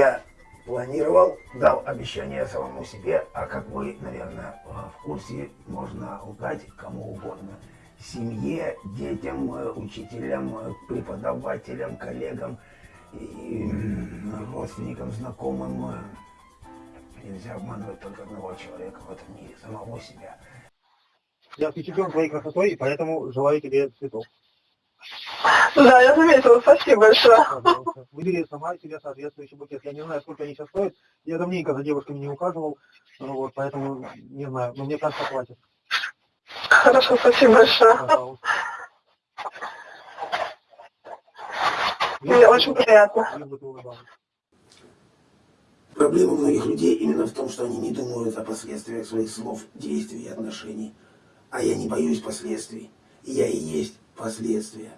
Я планировал, дал обещание самому себе, а как вы, наверное, в курсе, можно лгать кому угодно. Семье, детям, учителям, преподавателям, коллегам, и родственникам, знакомым. Нельзя обманывать только одного человека в этом мире, самого себя. Я впечатлен твоей красотой, поэтому желаю тебе цветов. Да, я заметила, спасибо большое. Выбери сама себе соответствующий букет. Я не знаю, сколько они сейчас стоят. Я давненько за девушками не ухаживал, вот, поэтому не знаю, но мне кажется, хватит. Хорошо, спасибо большое. Пожалуйста. Мне очень приятно. Проблема многих людей именно в том, что они не думают о последствиях своих слов, действий и отношений. А я не боюсь последствий. Я и есть последствия.